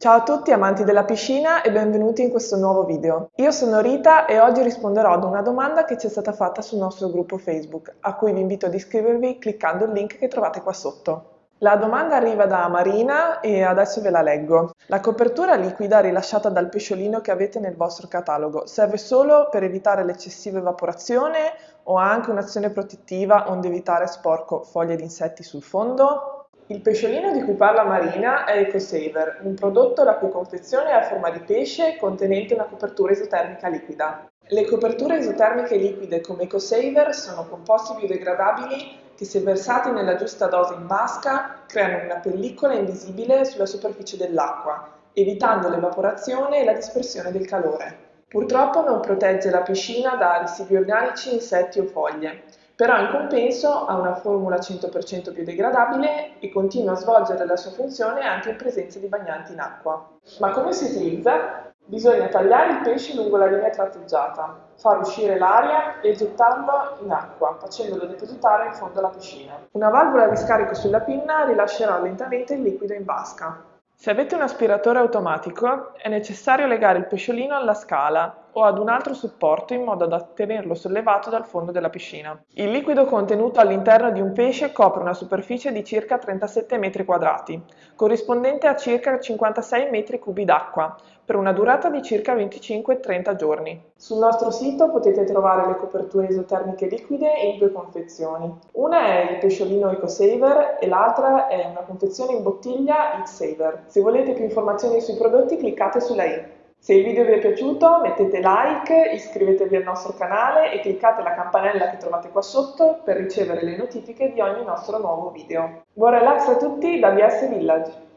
Ciao a tutti amanti della piscina e benvenuti in questo nuovo video. Io sono Rita e oggi risponderò ad una domanda che ci è stata fatta sul nostro gruppo Facebook, a cui vi invito ad iscrivervi cliccando il link che trovate qua sotto. La domanda arriva da Marina e adesso ve la leggo. La copertura liquida rilasciata dal pesciolino che avete nel vostro catalogo serve solo per evitare l'eccessiva evaporazione o ha anche un'azione protettiva onde evitare sporco foglie di insetti sul fondo? Il pesciolino di cui parla Marina è EcoSaver, un prodotto la cui confezione è a forma di pesce contenente una copertura isotermica liquida. Le coperture isotermiche liquide come EcoSaver sono composti biodegradabili che se versati nella giusta dose in vasca creano una pellicola invisibile sulla superficie dell'acqua, evitando l'evaporazione e la dispersione del calore. Purtroppo non protegge la piscina da residui organici, insetti o foglie, però in compenso ha una formula 100% biodegradabile e continua a svolgere la sua funzione anche in presenza di bagnanti in acqua. Ma come si utilizza? Bisogna tagliare il pesce lungo la linea tratteggiata, far uscire l'aria e gettarlo in acqua, facendolo depositare in fondo alla piscina. Una valvola di scarico sulla pinna rilascerà lentamente il liquido in vasca. Se avete un aspiratore automatico, è necessario legare il pesciolino alla scala o ad un altro supporto in modo da tenerlo sollevato dal fondo della piscina. Il liquido contenuto all'interno di un pesce copre una superficie di circa 37 metri quadrati, corrispondente a circa 56 metri cubi d'acqua, per una durata di circa 25-30 giorni. Sul nostro sito potete trovare le coperture isotermiche liquide in due confezioni. Una è il pesciolino EcoSaver e l'altra è una confezione in bottiglia X-Saver. Se volete più informazioni sui prodotti cliccate sulla i. Se il video vi è piaciuto mettete like, iscrivetevi al nostro canale e cliccate la campanella che trovate qua sotto per ricevere le notifiche di ogni nostro nuovo video. Buon relax a tutti da BS Village!